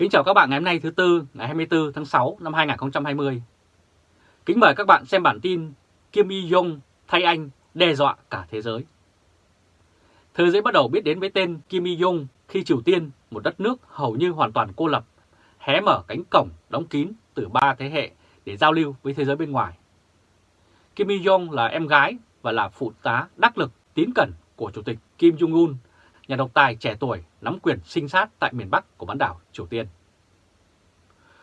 Kính chào các bạn ngày hôm nay thứ Tư, ngày 24 tháng 6 năm 2020. Kính mời các bạn xem bản tin Kim Y-Jong thay anh đe dọa cả thế giới. Thế giới bắt đầu biết đến với tên Kim Y-Jong khi Triều Tiên, một đất nước hầu như hoàn toàn cô lập, hé mở cánh cổng đóng kín từ ba thế hệ để giao lưu với thế giới bên ngoài. Kim Y-jong là em gái và là phụ tá đắc lực tín cẩn của Chủ tịch Kim Jong-un, nhà độc tài trẻ tuổi nắm quyền sinh sát tại miền Bắc của bán đảo Triều Tiên.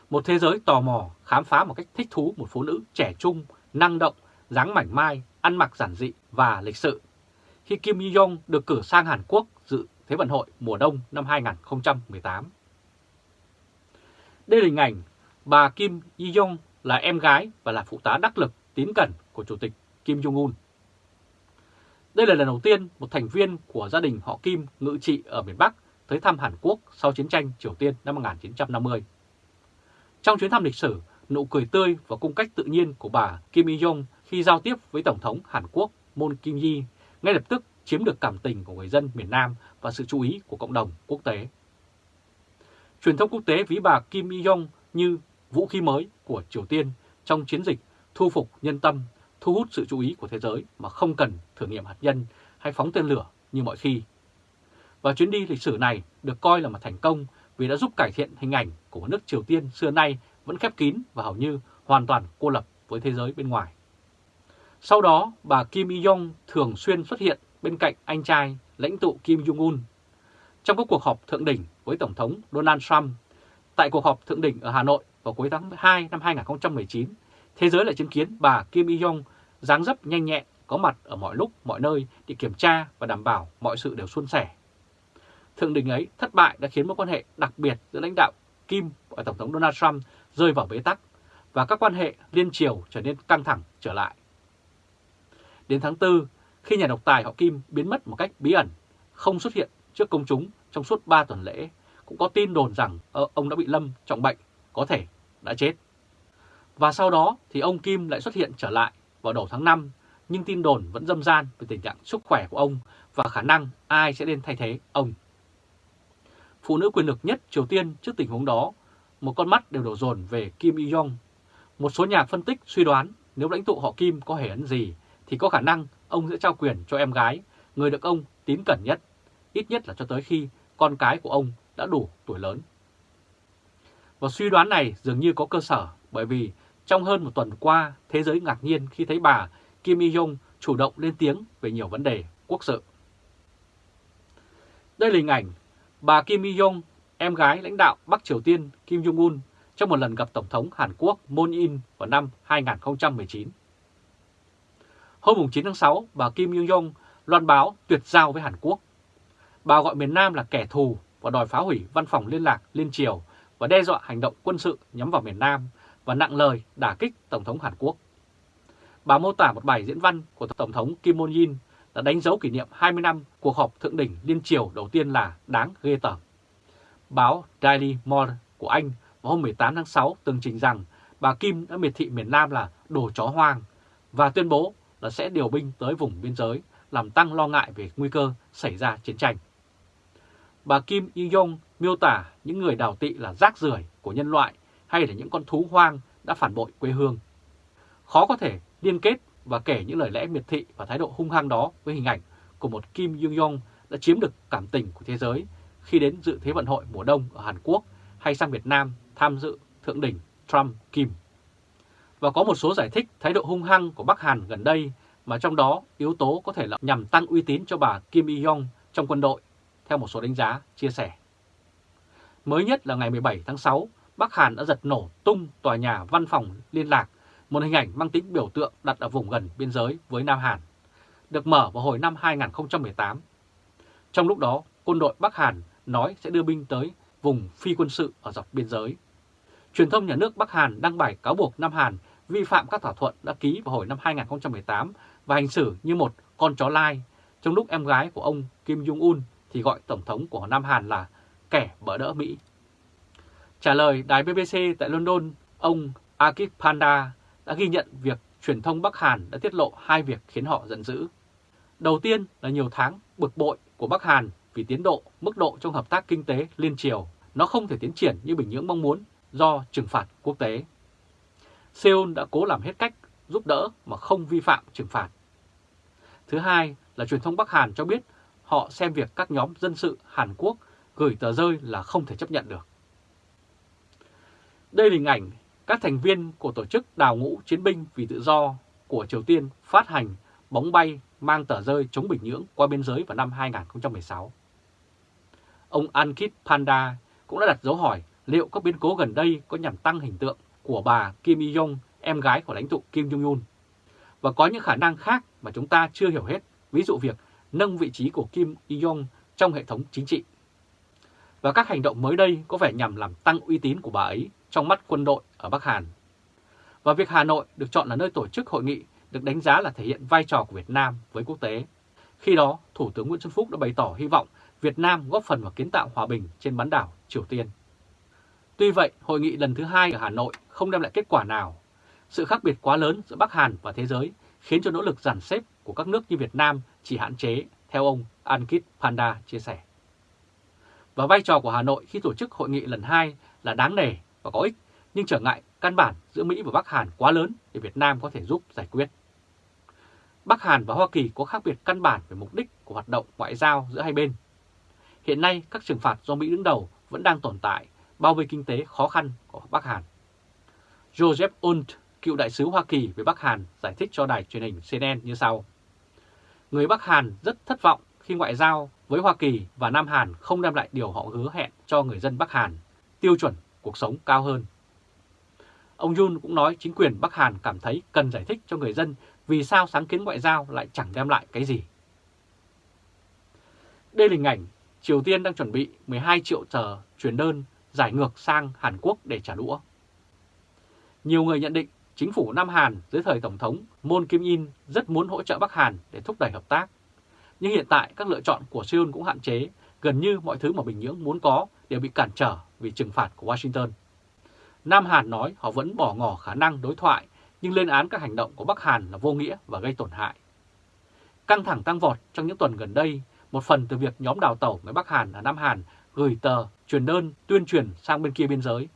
Một thế giới tò mò khám phá một cách thích thú một phụ nữ trẻ trung, năng động, dáng mảnh mai, ăn mặc giản dị và lịch sự. Khi Kim Il-jong được cử sang Hàn Quốc dự Thế vận hội mùa đông năm 2018. Đây là hình ảnh bà Kim Il-jong là em gái và là phụ tá đắc lực tín cẩn của Chủ tịch Kim Jong-un. Đây là lần đầu tiên một thành viên của gia đình họ Kim ngự trị ở miền Bắc tới thăm Hàn Quốc sau chiến tranh Triều Tiên năm 1950. Trong chuyến thăm lịch sử, nụ cười tươi và cung cách tự nhiên của bà Kim Il-jong khi giao tiếp với Tổng thống Hàn Quốc Moon Kim-yi ngay lập tức chiếm được cảm tình của người dân miền Nam và sự chú ý của cộng đồng quốc tế. Truyền thông quốc tế ví bà Kim Il-jong như vũ khí mới của Triều Tiên trong chiến dịch thu phục nhân tâm, thu hút sự chú ý của thế giới mà không cần thử nghiệm hạt nhân hay phóng tên lửa như mọi khi. Và chuyến đi lịch sử này được coi là một thành công vì đã giúp cải thiện hình ảnh của một nước Triều Tiên xưa nay vẫn khép kín và hầu như hoàn toàn cô lập với thế giới bên ngoài. Sau đó, bà Kim Il-jong thường xuyên xuất hiện bên cạnh anh trai lãnh tụ Kim Jong-un trong các cuộc họp thượng đỉnh với Tổng thống Donald Trump. Tại cuộc họp thượng đỉnh ở Hà Nội vào cuối tháng 2 năm 2019, thế giới lại chứng kiến bà Kim Il-jong dáng dấp nhanh nhẹn có mặt ở mọi lúc, mọi nơi để kiểm tra và đảm bảo mọi sự đều suôn sẻ. Thượng đỉnh ấy thất bại đã khiến mối quan hệ đặc biệt giữa lãnh đạo Kim và Tổng thống Donald Trump rơi vào bế tắc và các quan hệ liên triều trở nên căng thẳng trở lại. Đến tháng 4, khi nhà độc tài họ Kim biến mất một cách bí ẩn, không xuất hiện trước công chúng trong suốt 3 tuần lễ, cũng có tin đồn rằng ờ, ông đã bị lâm trọng bệnh, có thể đã chết. Và sau đó thì ông Kim lại xuất hiện trở lại vào đầu tháng 5, nhưng tin đồn vẫn dâm gian về tình trạng sức khỏe của ông và khả năng ai sẽ lên thay thế ông. Phụ nữ quyền lực nhất Triều Tiên trước tình huống đó, một con mắt đều đổ dồn về Kim Il-jong. Một số nhà phân tích suy đoán nếu lãnh tụ họ Kim có hề ấn gì thì có khả năng ông sẽ trao quyền cho em gái, người được ông tín cẩn nhất, ít nhất là cho tới khi con cái của ông đã đủ tuổi lớn. Và suy đoán này dường như có cơ sở bởi vì trong hơn một tuần qua, thế giới ngạc nhiên khi thấy bà Kim Il-jong chủ động lên tiếng về nhiều vấn đề quốc sự. Đây là hình ảnh bà Kim Il-jong, em gái lãnh đạo Bắc Triều Tiên Kim Jong-un trong một lần gặp Tổng thống Hàn Quốc Moon In vào năm 2019. Hôm 9 tháng 6, bà Kim Il-jong loan báo tuyệt giao với Hàn Quốc. Bà gọi miền Nam là kẻ thù và đòi phá hủy văn phòng liên lạc Liên Triều và đe dọa hành động quân sự nhắm vào miền Nam và nặng lời đả kích Tổng thống Hàn Quốc. Bà mô tả một bài diễn văn của Tổng thống Kim Moon-in đã đánh dấu kỷ niệm 20 năm cuộc họp thượng đỉnh liên triều đầu tiên là đáng ghê tởm. Báo Daily Mail của Anh vào hôm 18 tháng 6 tường trình rằng bà Kim đã miệt thị miền Nam là đồ chó hoang và tuyên bố là sẽ điều binh tới vùng biên giới, làm tăng lo ngại về nguy cơ xảy ra chiến tranh. Bà Kim Il-jong miêu tả những người đào tị là rác rưởi của nhân loại hay là những con thú hoang đã phản bội quê hương. Khó có thể liên kết và kể những lời lẽ miệt thị và thái độ hung hăng đó với hình ảnh của một Kim Jong-un đã chiếm được cảm tình của thế giới khi đến dự Thế vận hội mùa đông ở Hàn Quốc hay sang Việt Nam tham dự thượng đỉnh Trump-Kim. Và có một số giải thích thái độ hung hăng của Bắc Hàn gần đây mà trong đó yếu tố có thể là nhằm tăng uy tín cho bà Kim Il-jong trong quân đội, theo một số đánh giá chia sẻ. Mới nhất là ngày 17 tháng 6, Bắc Hàn đã giật nổ tung tòa nhà văn phòng liên lạc, một hình ảnh mang tính biểu tượng đặt ở vùng gần biên giới với Nam Hàn, được mở vào hồi năm 2018. Trong lúc đó, quân đội Bắc Hàn nói sẽ đưa binh tới vùng phi quân sự ở dọc biên giới. Truyền thông nhà nước Bắc Hàn đăng bài cáo buộc Nam Hàn vi phạm các thỏa thuận đã ký vào hồi năm 2018 và hành xử như một con chó lai, trong lúc em gái của ông Kim Jong-un thì gọi Tổng thống của Nam Hàn là kẻ bỡ đỡ Mỹ. Trả lời đài BBC tại London, ông Akip Panda đã ghi nhận việc truyền thông Bắc Hàn đã tiết lộ hai việc khiến họ giận dữ. Đầu tiên là nhiều tháng bực bội của Bắc Hàn vì tiến độ, mức độ trong hợp tác kinh tế liên triều nó không thể tiến triển như Bình Nhưỡng mong muốn do trừng phạt quốc tế. Seoul đã cố làm hết cách giúp đỡ mà không vi phạm trừng phạt. Thứ hai là truyền thông Bắc Hàn cho biết họ xem việc các nhóm dân sự Hàn Quốc gửi tờ rơi là không thể chấp nhận được. Đây là hình ảnh các thành viên của tổ chức đào ngũ chiến binh vì tự do của Triều Tiên phát hành bóng bay mang tờ rơi chống Bình Nhưỡng qua biên giới vào năm 2016. Ông Ankit Panda cũng đã đặt dấu hỏi liệu các biến cố gần đây có nhằm tăng hình tượng của bà Kim Il-jong, em gái của lãnh tụ Kim Jong-un. Và có những khả năng khác mà chúng ta chưa hiểu hết, ví dụ việc nâng vị trí của Kim Il-jong trong hệ thống chính trị. Và các hành động mới đây có vẻ nhằm làm tăng uy tín của bà ấy trong mắt quân đội ở Bắc Hàn. Và việc Hà Nội được chọn là nơi tổ chức hội nghị được đánh giá là thể hiện vai trò của Việt Nam với quốc tế. Khi đó, Thủ tướng Nguyễn Xuân Phúc đã bày tỏ hy vọng Việt Nam góp phần vào kiến tạo hòa bình trên bán đảo Triều Tiên. Tuy vậy, hội nghị lần thứ hai ở Hà Nội không đem lại kết quả nào. Sự khác biệt quá lớn giữa Bắc Hàn và thế giới khiến cho nỗ lực giản xếp của các nước như Việt Nam chỉ hạn chế, theo ông Ankit Panda chia sẻ. Và vai trò của Hà Nội khi tổ chức hội nghị lần hai là đáng nể và có ích, nhưng trở ngại căn bản giữa Mỹ và Bắc Hàn quá lớn để Việt Nam có thể giúp giải quyết. Bắc Hàn và Hoa Kỳ có khác biệt căn bản về mục đích của hoạt động ngoại giao giữa hai bên. Hiện nay, các trừng phạt do Mỹ đứng đầu vẫn đang tồn tại, bao vây kinh tế khó khăn của Bắc Hàn. Joseph Unt, cựu đại sứ Hoa Kỳ về Bắc Hàn, giải thích cho đài truyền hình CNN như sau. Người Bắc Hàn rất thất vọng khi ngoại giao với Hoa Kỳ và Nam Hàn không đem lại điều họ hứa hẹn cho người dân Bắc Hàn, tiêu chuẩn cuộc sống cao hơn. Ông Yun cũng nói chính quyền Bắc Hàn cảm thấy cần giải thích cho người dân vì sao sáng kiến ngoại giao lại chẳng đem lại cái gì. Đây là hình ảnh Triều Tiên đang chuẩn bị 12 triệu tờ chuyển đơn giải ngược sang Hàn Quốc để trả đũa. Nhiều người nhận định chính phủ Nam Hàn dưới thời Tổng thống Moon Kim-in rất muốn hỗ trợ Bắc Hàn để thúc đẩy hợp tác. Nhưng hiện tại các lựa chọn của Seoul cũng hạn chế, gần như mọi thứ mà Bình Nhưỡng muốn có đều bị cản trở vì trừng phạt của Washington. Nam Hàn nói họ vẫn bỏ ngỏ khả năng đối thoại nhưng lên án các hành động của Bắc Hàn là vô nghĩa và gây tổn hại. Căng thẳng tăng vọt trong những tuần gần đây, một phần từ việc nhóm đào tẩu người Bắc Hàn ở Nam Hàn gửi tờ truyền đơn tuyên truyền sang bên kia biên giới.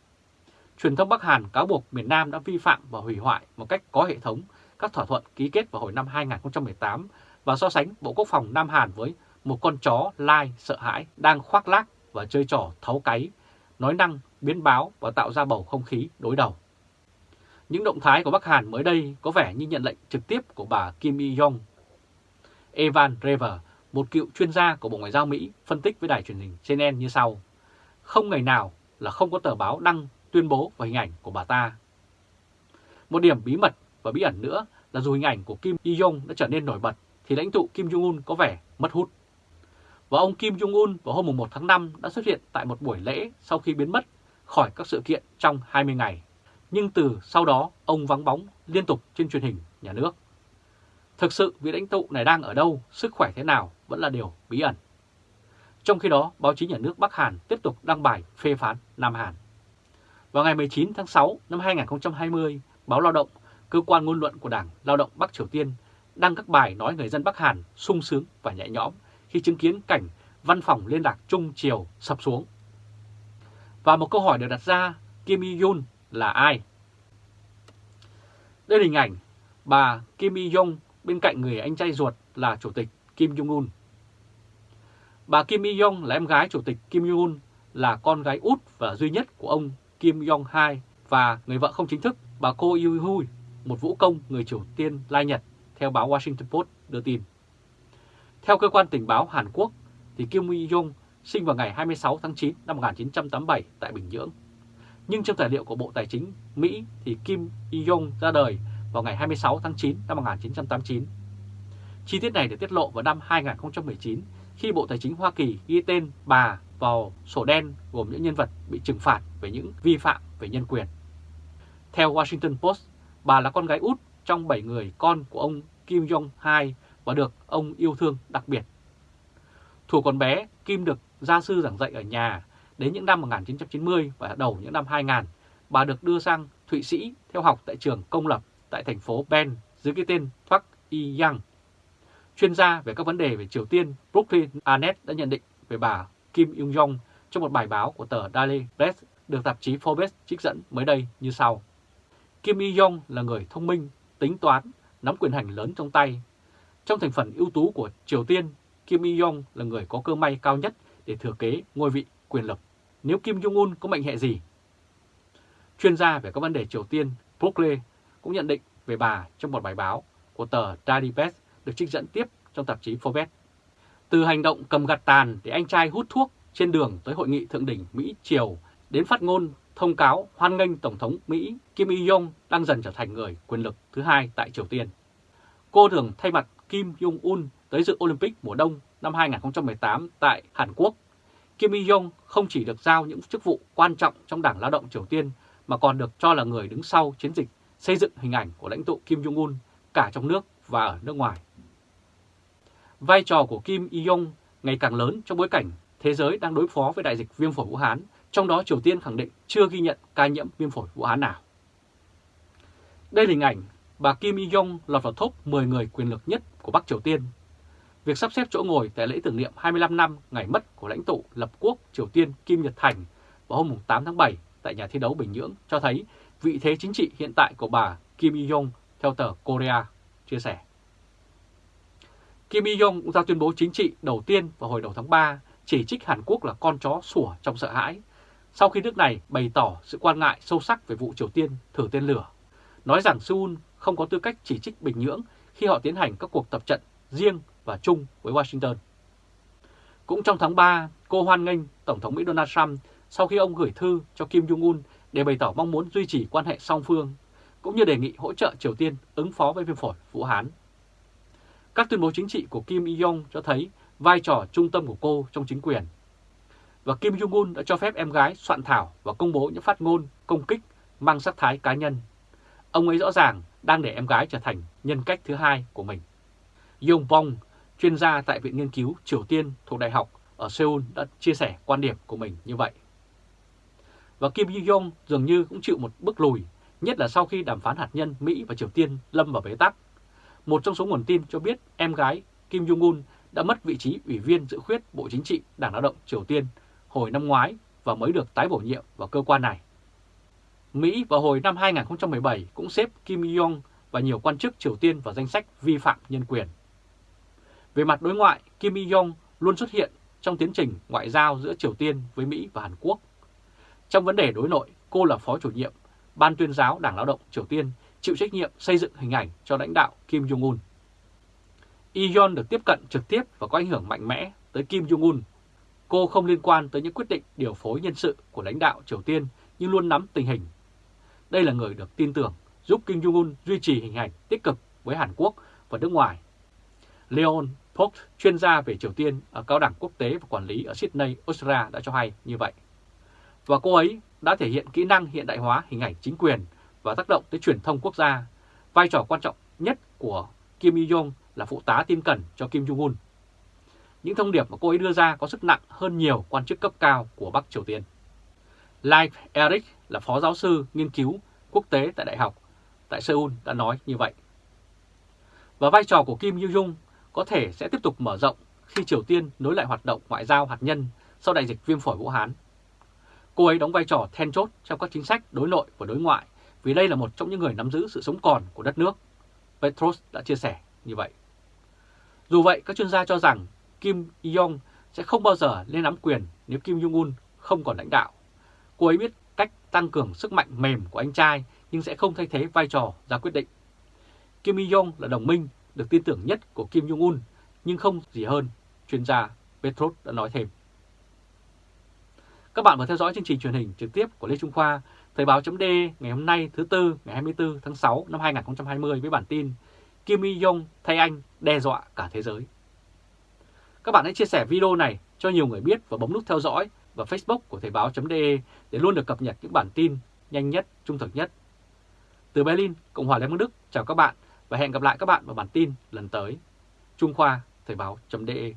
Truyền thông Bắc Hàn cáo buộc miền Nam đã vi phạm và hủy hoại một cách có hệ thống các thỏa thuận ký kết vào hồi năm 2018 và so sánh Bộ Quốc phòng Nam Hàn với một con chó lai sợ hãi đang khoác lác và chơi trò thấu cáy, nói năng, biến báo và tạo ra bầu không khí đối đầu. Những động thái của Bắc Hàn mới đây có vẻ như nhận lệnh trực tiếp của bà Kim Il-jong. Evan Rever, một cựu chuyên gia của Bộ Ngoại giao Mỹ, phân tích với đài truyền hình CNN như sau. Không ngày nào là không có tờ báo đăng tuyên bố và hình ảnh của bà ta. Một điểm bí mật và bí ẩn nữa là dù hình ảnh của Kim Il-jong đã trở nên nổi bật thì lãnh tụ Kim Jong-un có vẻ mất hút. Và ông Kim Jong-un vào hôm 1 tháng 5 đã xuất hiện tại một buổi lễ sau khi biến mất khỏi các sự kiện trong 20 ngày. Nhưng từ sau đó ông vắng bóng liên tục trên truyền hình nhà nước. Thực sự vị lãnh tụ này đang ở đâu, sức khỏe thế nào vẫn là điều bí ẩn. Trong khi đó, báo chí nhà nước Bắc Hàn tiếp tục đăng bài phê phán Nam Hàn. Vào ngày 19 tháng 6 năm 2020, báo Lao động, cơ quan ngôn luận của Đảng Lao động Bắc Triều Tiên đăng các bài nói người dân Bắc Hàn sung sướng và nhẹ nhõm khi chứng kiến cảnh văn phòng liên lạc Trung Triều sập xuống. Và một câu hỏi được đặt ra, Kim Il-yun là ai? Đây là hình ảnh bà Kim Il-jong bên cạnh người anh trai ruột là Chủ tịch Kim Jong-un. Bà Kim Il-jong là em gái Chủ tịch Kim Jong-un, là con gái út và duy nhất của ông Kim Jong-hai và người vợ không chính thức bà Ko Yoo-hui, một vũ công người Triều Tiên lai Nhật, theo báo Washington Post đưa tin. Theo cơ quan tình báo Hàn Quốc, thì Kim Jong sinh vào ngày 26 tháng 9 năm 1987 tại Bình Nhưỡng. Nhưng trong tài liệu của Bộ Tài chính Mỹ thì Kim Jong ra đời vào ngày 26 tháng 9 năm 1989. Chi tiết này được tiết lộ vào năm 2019 khi Bộ Tài chính Hoa Kỳ ghi tên bà vào sổ đen gồm những nhân vật bị trừng phạt về những vi phạm về nhân quyền. Theo Washington Post, bà là con gái út trong 7 người con của ông Kim Jong-hai và được ông yêu thương đặc biệt. Thủ còn bé, Kim được gia sư giảng dạy ở nhà đến những năm 1990 và đầu những năm 2000, bà được đưa sang Thụy Sĩ theo học tại trường công lập tại thành phố Ben dưới cái tên Thoát Y Yang. Chuyên gia về các vấn đề về Triều Tiên Brooklyn Arnett đã nhận định về bà Kim Yung Jong trong một bài báo của tờ Daily Press được tạp chí Forbes trích dẫn mới đây như sau. Kim Il-yong là người thông minh, tính toán, nắm quyền hành lớn trong tay. Trong thành phần ưu tú của Triều Tiên, Kim Il-yong là người có cơ may cao nhất để thừa kế ngôi vị quyền lực. Nếu Kim Jong-un có mệnh hệ gì? Chuyên gia về các vấn đề Triều Tiên Brooke cũng nhận định về bà trong một bài báo của tờ Daily Beast được trích dẫn tiếp trong tạp chí Forbes. Từ hành động cầm gạt tàn để anh trai hút thuốc trên đường tới hội nghị thượng đỉnh Mỹ-Triều đến phát ngôn thông cáo hoan nghênh Tổng thống Mỹ Kim Il-yong đang dần trở thành người quyền lực thứ hai tại Triều Tiên. Cô thường thay mặt Kim Jong-un tới dự Olympic mùa đông năm 2018 tại Hàn Quốc. Kim Il-yong không chỉ được giao những chức vụ quan trọng trong Đảng Lao động Triều Tiên mà còn được cho là người đứng sau chiến dịch xây dựng hình ảnh của lãnh tụ Kim Jong-un cả trong nước và ở nước ngoài. Vai trò của Kim Il-yong ngày càng lớn trong bối cảnh thế giới đang đối phó với đại dịch viêm phổi Vũ Hán, trong đó Triều Tiên khẳng định chưa ghi nhận ca nhiễm viêm phổi Vũ Hán nào. Đây là hình ảnh bà Kim Il-yong lọt vào top 10 người quyền lực nhất của Bắc Triều Tiên. Việc sắp xếp chỗ ngồi tại lễ tưởng niệm 25 năm ngày mất của lãnh tụ lập quốc Triều Tiên Kim Nhật Thành vào hôm 8 tháng 7 tại nhà thi đấu Bình Nhưỡng cho thấy vị thế chính trị hiện tại của bà Kim Il-yong theo tờ Korea chia sẻ. Kim Il-yong cũng ra tuyên bố chính trị đầu tiên vào hồi đầu tháng 3 chỉ trích Hàn Quốc là con chó sủa trong sợ hãi, sau khi nước này bày tỏ sự quan ngại sâu sắc về vụ Triều Tiên thử tên lửa, nói rằng Seoul không có tư cách chỉ trích Bình Nhưỡng khi họ tiến hành các cuộc tập trận riêng và chung với Washington. Cũng trong tháng 3, cô hoan nghênh Tổng thống Mỹ Donald Trump sau khi ông gửi thư cho Kim Jong-un để bày tỏ mong muốn duy trì quan hệ song phương, cũng như đề nghị hỗ trợ Triều Tiên ứng phó với viêm phổi Vũ Hán. Các tuyên bố chính trị của Kim Il-yong cho thấy vai trò trung tâm của cô trong chính quyền. Và Kim Jong-un đã cho phép em gái soạn thảo và công bố những phát ngôn công kích mang sắc thái cá nhân. Ông ấy rõ ràng đang để em gái trở thành nhân cách thứ hai của mình. Yong Bong, chuyên gia tại Viện Nghiên cứu Triều Tiên thuộc Đại học ở Seoul đã chia sẻ quan điểm của mình như vậy. Và Kim Jong dường như cũng chịu một bước lùi, nhất là sau khi đàm phán hạt nhân Mỹ và Triều Tiên lâm vào bế tắc. Một trong số nguồn tin cho biết em gái Kim Jong-un đã mất vị trí ủy viên dự khuyết Bộ Chính trị Đảng Lao động Triều Tiên hồi năm ngoái và mới được tái bổ nhiệm vào cơ quan này. Mỹ vào hồi năm 2017 cũng xếp Kim Jong và nhiều quan chức Triều Tiên vào danh sách vi phạm nhân quyền. Về mặt đối ngoại, Kim Jong luôn xuất hiện trong tiến trình ngoại giao giữa Triều Tiên với Mỹ và Hàn Quốc. Trong vấn đề đối nội, cô là phó chủ nhiệm Ban tuyên giáo Đảng Lao động Triều Tiên chịu trách nhiệm xây dựng hình ảnh cho lãnh đạo Kim Jong-un. Ion được tiếp cận trực tiếp và có ảnh hưởng mạnh mẽ tới Kim Jong-un. Cô không liên quan tới những quyết định điều phối nhân sự của lãnh đạo Triều Tiên nhưng luôn nắm tình hình. Đây là người được tin tưởng giúp Kim Jong-un duy trì hình ảnh tích cực với Hàn Quốc và nước ngoài. Leon Post, chuyên gia về Triều Tiên ở Cao đẳng Quốc tế và Quản lý ở Sydney, Australia đã cho hay như vậy. Và cô ấy đã thể hiện kỹ năng hiện đại hóa hình ảnh chính quyền và tác động tới truyền thông quốc gia, vai trò quan trọng nhất của Kim Il-jong là phụ tá tin cẩn cho Kim Jong-un. Những thông điệp mà cô ấy đưa ra có sức nặng hơn nhiều quan chức cấp cao của Bắc Triều Tiên. Leif Eric là phó giáo sư nghiên cứu quốc tế tại Đại học tại Seoul đã nói như vậy. Và vai trò của Kim Il-jung có thể sẽ tiếp tục mở rộng khi Triều Tiên nối lại hoạt động ngoại giao hạt nhân sau đại dịch viêm phổi Vũ Hán. Cô ấy đóng vai trò then chốt trong các chính sách đối nội và đối ngoại vì đây là một trong những người nắm giữ sự sống còn của đất nước. Petros đã chia sẻ như vậy. Dù vậy, các chuyên gia cho rằng Kim Il-yong sẽ không bao giờ lên nắm quyền nếu Kim Jong-un không còn lãnh đạo. Cô ấy biết cách tăng cường sức mạnh mềm của anh trai nhưng sẽ không thay thế vai trò ra quyết định. Kim Il-yong là đồng minh được tin tưởng nhất của Kim Jong-un nhưng không gì hơn, chuyên gia Petros đã nói thêm. Các bạn vừa theo dõi chương trình truyền hình trực tiếp của Lê Trung Khoa, Thời báo chấm ngày hôm nay thứ Tư ngày 24 tháng 6 năm 2020 với bản tin Kim Il-yong thay anh đe dọa cả thế giới. Các bạn hãy chia sẻ video này cho nhiều người biết và bấm nút theo dõi và Facebook của Thời báo.de để luôn được cập nhật những bản tin nhanh nhất, trung thực nhất. Từ Berlin, Cộng hòa Liên bang Đức, chào các bạn và hẹn gặp lại các bạn vào bản tin lần tới. Trung Khoa, Thời báo.de